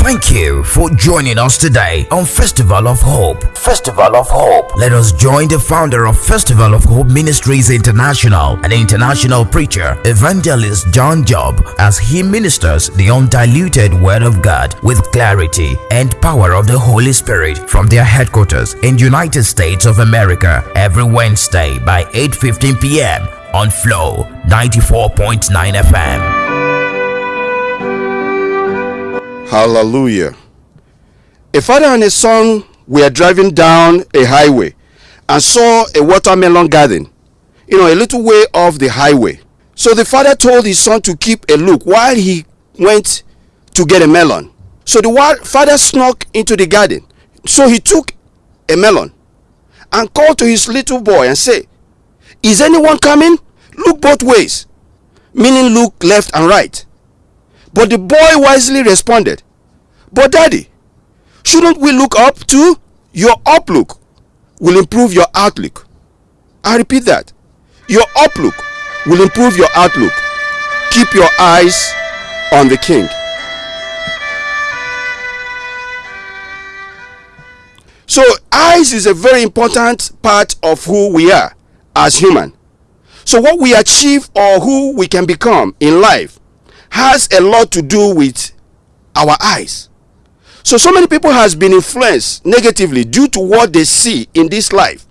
Thank you for joining us today on Festival of Hope. Festival of Hope. Let us join the founder of Festival of Hope Ministries International, an international preacher, evangelist John Job, as he ministers the undiluted Word of God with clarity and power of the Holy Spirit from their headquarters in United States of America every Wednesday by 8:15 p.m. on Flow 94.9 FM. Hallelujah. A father and a son were driving down a highway and saw a watermelon garden, you know, a little way off the highway. So the father told his son to keep a look while he went to get a melon. So the father snuck into the garden. So he took a melon and called to his little boy and said, Is anyone coming? Look both ways, meaning look left and right. But the boy wisely responded, But daddy, shouldn't we look up to Your outlook will improve your outlook. I repeat that. Your outlook will improve your outlook. Keep your eyes on the king. So, eyes is a very important part of who we are as human. So, what we achieve or who we can become in life has a lot to do with our eyes. So so many people has been influenced negatively due to what they see in this life.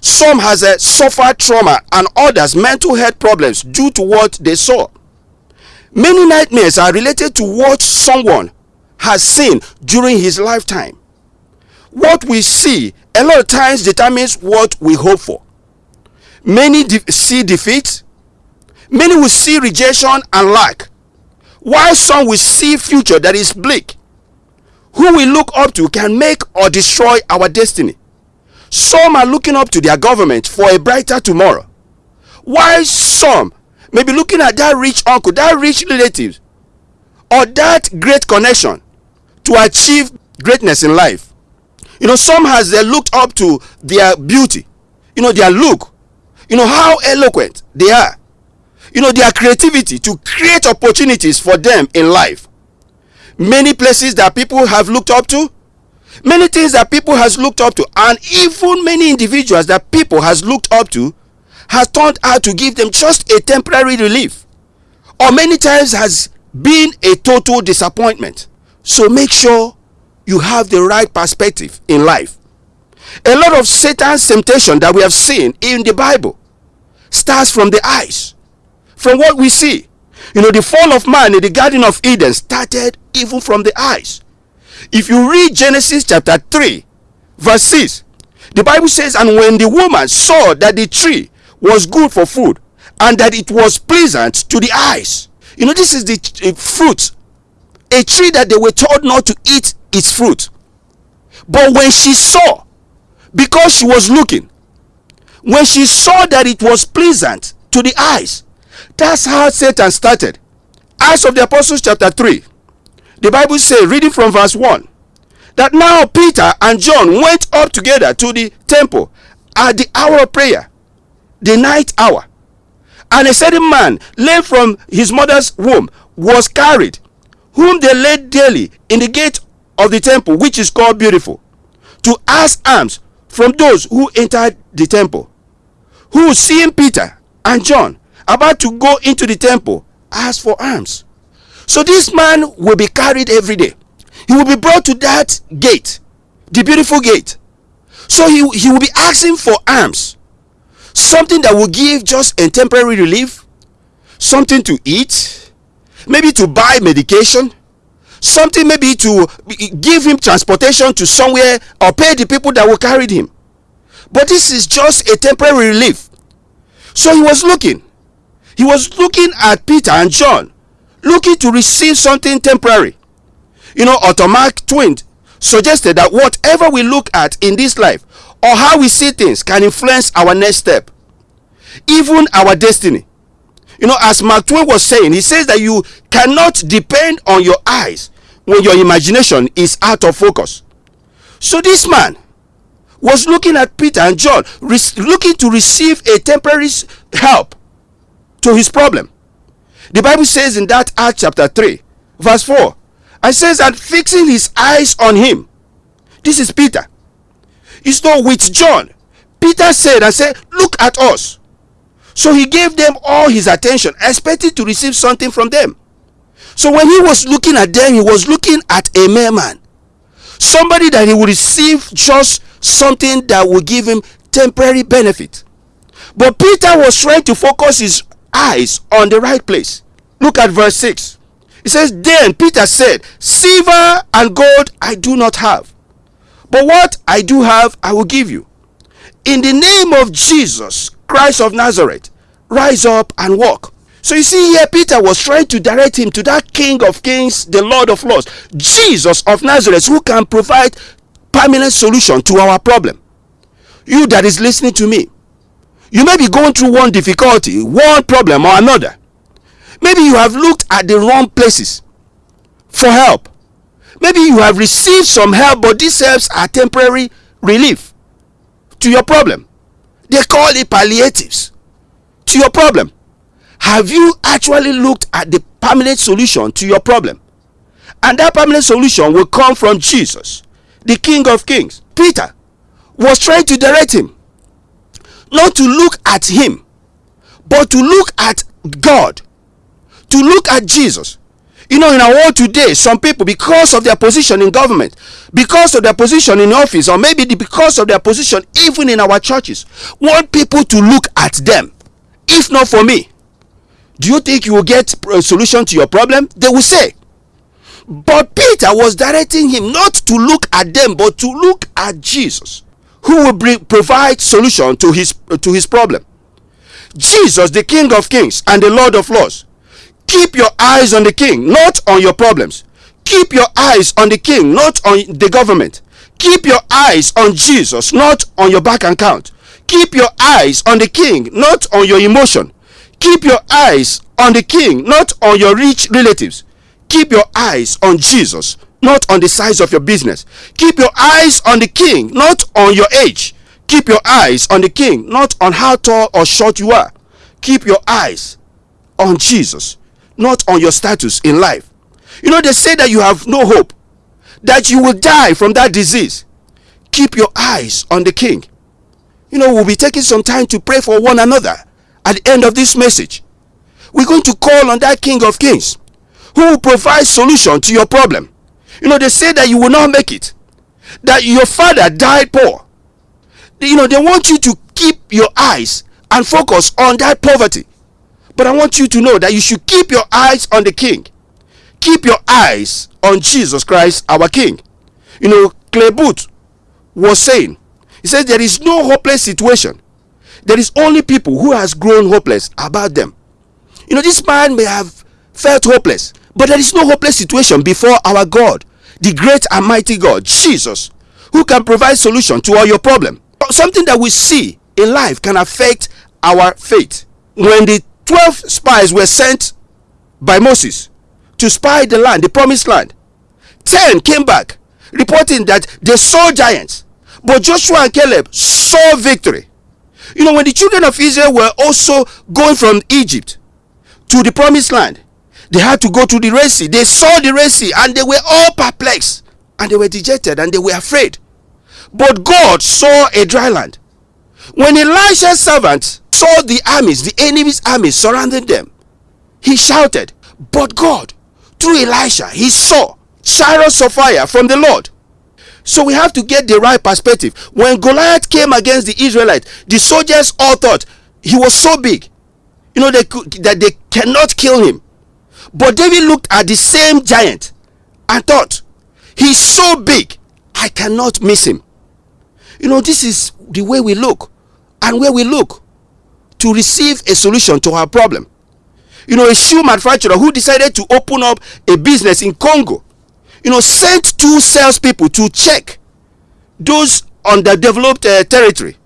Some has a suffered trauma and others mental health problems due to what they saw. Many nightmares are related to what someone has seen during his lifetime. What we see a lot of times determines what we hope for. Many de see defeat, Many will see rejection and lack, while some will see future that is bleak. Who we look up to can make or destroy our destiny. Some are looking up to their government for a brighter tomorrow, while some may be looking at that rich uncle, that rich relative, or that great connection to achieve greatness in life. You know, some has they looked up to their beauty, you know, their look, you know, how eloquent they are you know their creativity to create opportunities for them in life. Many places that people have looked up to many things that people has looked up to and even many individuals that people has looked up to has turned out to give them just a temporary relief. Or many times has been a total disappointment. So make sure you have the right perspective in life. A lot of satan's temptation that we have seen in the bible starts from the eyes from what we see. You know, the fall of man in the Garden of Eden started even from the eyes. If you read Genesis chapter 3, verse 6, the Bible says, And when the woman saw that the tree was good for food, and that it was pleasant to the eyes. You know, this is the uh, fruit, a tree that they were told not to eat its fruit. But when she saw, because she was looking, when she saw that it was pleasant to the eyes, that's how Satan started. Acts of the Apostles, chapter 3. The Bible says, reading from verse 1, that now Peter and John went up together to the temple at the hour of prayer, the night hour. And a certain man, lame from his mother's womb, was carried, whom they laid daily in the gate of the temple, which is called Beautiful, to ask alms from those who entered the temple, who, seeing Peter and John, about to go into the temple ask for alms. So this man will be carried every day. He will be brought to that gate, the beautiful gate. So he, he will be asking for alms. Something that will give just a temporary relief, something to eat, maybe to buy medication, something maybe to give him transportation to somewhere or pay the people that will carry him. But this is just a temporary relief. So he was looking he was looking at Peter and John, looking to receive something temporary. You know, Otto Mark Twain suggested that whatever we look at in this life or how we see things can influence our next step, even our destiny. You know, as Mark Twain was saying, he says that you cannot depend on your eyes when your imagination is out of focus. So this man was looking at Peter and John, looking to receive a temporary help to his problem. The Bible says in that Acts chapter 3, verse 4, And says, and fixing his eyes on him. This is Peter. It's not with John. Peter said and said, Look at us. So he gave them all his attention, expecting to receive something from them. So when he was looking at them, he was looking at a man. Somebody that he would receive just something that would give him temporary benefit. But Peter was trying to focus his eyes on the right place. Look at verse 6. It says, Then Peter said, Silver and gold I do not have, but what I do have I will give you. In the name of Jesus Christ of Nazareth, rise up and walk. So you see here, Peter was trying to direct him to that King of Kings, the Lord of Lords, Jesus of Nazareth, who can provide permanent solution to our problem. You that is listening to me, you may be going through one difficulty, one problem or another. Maybe you have looked at the wrong places for help. Maybe you have received some help, but these helps are temporary relief to your problem. They call it palliatives to your problem. Have you actually looked at the permanent solution to your problem? And that permanent solution will come from Jesus, the King of Kings. Peter was trying to direct him not to look at him, but to look at God, to look at Jesus. You know, in our world today, some people, because of their position in government, because of their position in office, or maybe because of their position even in our churches, want people to look at them. If not for me, do you think you will get a solution to your problem? They will say. But Peter was directing him not to look at them, but to look at Jesus who will provide solution to his to his problem. Jesus the king of kings and the lord of lords keep your eyes on the king not on your problems. Keep your eyes on the king not on the government. Keep your eyes on jesus not on your bank account. Keep your eyes on the king not on your emotion. Keep your eyes on the king not on your rich relatives. Keep your eyes on jesus not on the size of your business. Keep your eyes on the king, not on your age. Keep your eyes on the king, not on how tall or short you are. Keep your eyes on Jesus, not on your status in life. You know, they say that you have no hope, that you will die from that disease. Keep your eyes on the king. You know, we'll be taking some time to pray for one another at the end of this message. We're going to call on that King of Kings who will provide solution to your problem you know, they say that you will not make it. That your father died poor. You know, they want you to keep your eyes and focus on that poverty. But I want you to know that you should keep your eyes on the King. Keep your eyes on Jesus Christ, our King. You know, Clare Boothe was saying, he said there is no hopeless situation. There is only people who has grown hopeless about them. You know, this man may have felt hopeless, but there is no hopeless situation before our God the great and mighty God, Jesus, who can provide solution to all your problem. Something that we see in life can affect our faith. When the 12 spies were sent by Moses to spy the land, the promised land, 10 came back reporting that they saw giants, but Joshua and Caleb saw victory. You know, when the children of Israel were also going from Egypt to the promised land, they had to go to the Red Sea. They saw the Red Sea and they were all perplexed and they were dejected and they were afraid. But God saw a dry land. When Elisha's servant saw the armies, the enemy's armies surrounding them, he shouted, But God, through Elisha, he saw chariots of fire from the Lord. So we have to get the right perspective. When Goliath came against the Israelites, the soldiers all thought he was so big, you know, they could, that they cannot kill him. But David looked at the same giant and thought, He's so big, I cannot miss him. You know, this is the way we look and where we look to receive a solution to our problem. You know, a shoe manufacturer who decided to open up a business in Congo, you know, sent two salespeople to check those underdeveloped uh, territory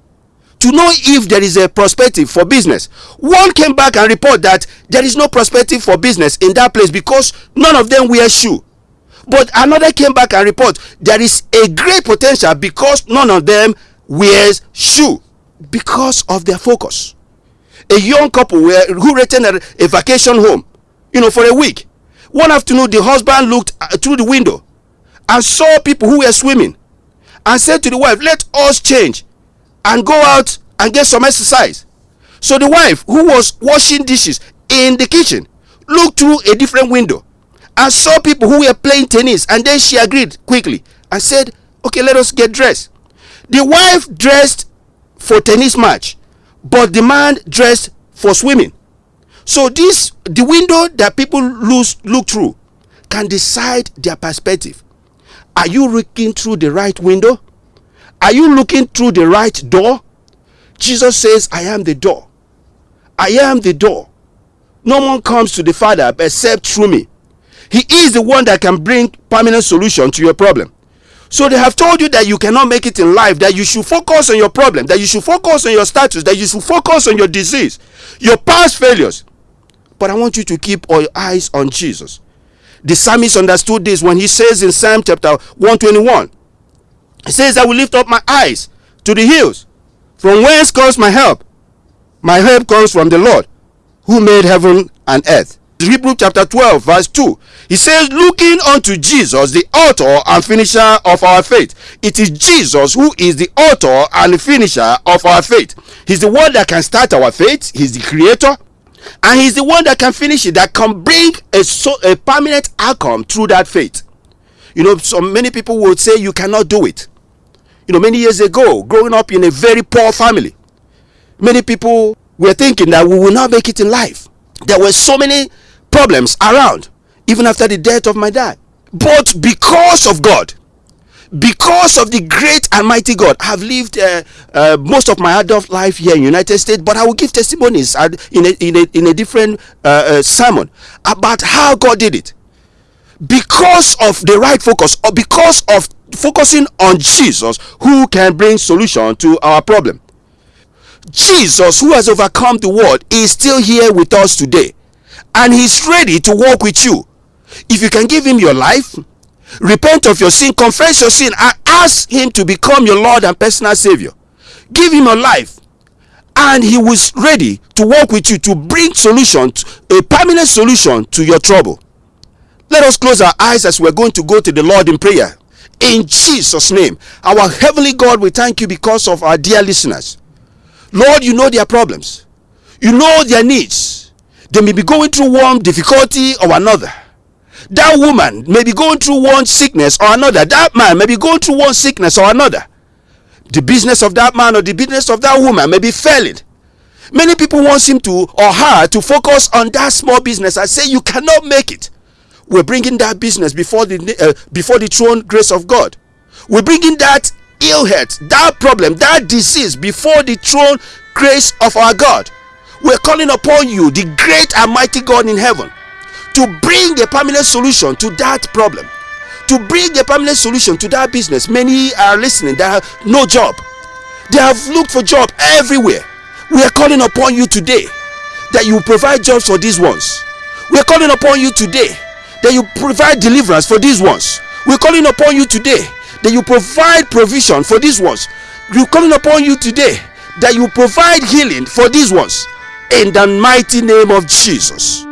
to know if there is a perspective for business. One came back and report that there is no perspective for business in that place because none of them wear shoe. But another came back and report there is a great potential because none of them wears shoe because of their focus. A young couple were, who a, a vacation home, you know, for a week One afternoon, the husband looked uh, through the window and saw people who were swimming and said to the wife, Let us change and go out and get some exercise. So the wife, who was washing dishes in the kitchen, looked through a different window and saw people who were playing tennis. And then she agreed quickly and said, Okay, let us get dressed. The wife dressed for tennis match, but the man dressed for swimming. So this the window that people lose look through can decide their perspective. Are you looking through the right window? Are you looking through the right door? Jesus says, I am the door. I am the door. No one comes to the Father except through me. He is the one that can bring permanent solution to your problem. So they have told you that you cannot make it in life, that you should focus on your problem, that you should focus on your status, that you should focus on your disease, your past failures. But I want you to keep your eyes on Jesus. The psalmist understood this when he says in Psalm chapter 121, he says, I will lift up my eyes to the hills. From whence comes my help? My help comes from the Lord, who made heaven and earth. Hebrew chapter 12, verse 2. He says, Looking unto Jesus, the author and finisher of our faith. It is Jesus who is the author and finisher of our faith. He's the one that can start our faith, He's the creator, and He's the one that can finish it, that can bring a, so, a permanent outcome through that faith. You know, so many people would say you cannot do it. You know, many years ago, growing up in a very poor family, many people were thinking that we will not make it in life. There were so many problems around, even after the death of my dad. But because of God, because of the great and mighty God, I've lived uh, uh, most of my adult life here in United States, but I will give testimonies in a, in a, in a different uh, uh, sermon about how God did it. Because of the right focus, or because of focusing on Jesus, who can bring solution to our problem. Jesus, who has overcome the world, is still here with us today and he's ready to walk with you. If you can give him your life, repent of your sin, confess your sin, and ask him to become your Lord and personal Savior. Give him your life, and he was ready to work with you to bring solution, a permanent solution to your trouble. Let us close our eyes as we're going to go to the Lord in prayer. In Jesus' name, our Heavenly God, we thank you because of our dear listeners. Lord, you know their problems, you know their needs they may be going through one difficulty or another. That woman may be going through one sickness or another. That man may be going through one sickness or another. The business of that man or the business of that woman may be failing. Many people want him to or her to focus on that small business and say you cannot make it. We're bringing that business before the uh, before the throne grace of God. We're bringing that ill health, that problem, that disease before the throne grace of our God we're calling upon you, the great and mighty God in heaven, to bring a permanent solution to that problem, to bring a permanent solution to that business. Many are listening that have no job, they have looked for job everywhere. We are calling upon you today that you provide jobs for these ones. We are calling upon you today that you provide deliverance for these ones. We're calling upon you today that you provide provision for these ones. We're calling upon you today that you provide healing for these ones in the mighty name of Jesus.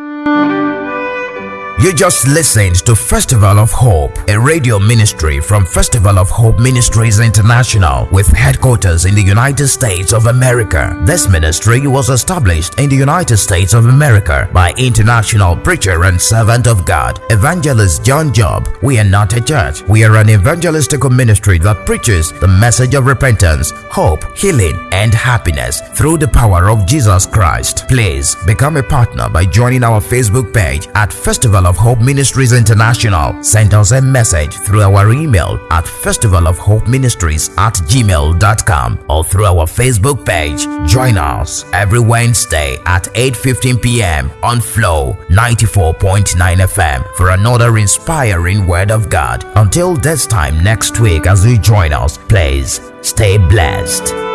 You just listened to Festival of Hope, a radio ministry from Festival of Hope Ministries International with headquarters in the United States of America. This ministry was established in the United States of America by international preacher and servant of God, Evangelist John Job. We are not a church. We are an evangelistical ministry that preaches the message of repentance, hope, healing, and happiness through the power of Jesus Christ. Please become a partner by joining our Facebook page at Festival of of Hope Ministries International. Send us a message through our email at Festival of Hope Ministries at gmail.com or through our Facebook page. Join us every Wednesday at 8.15 p.m. on Flow 94.9 FM for another inspiring Word of God. Until this time next week as you join us, please stay blessed.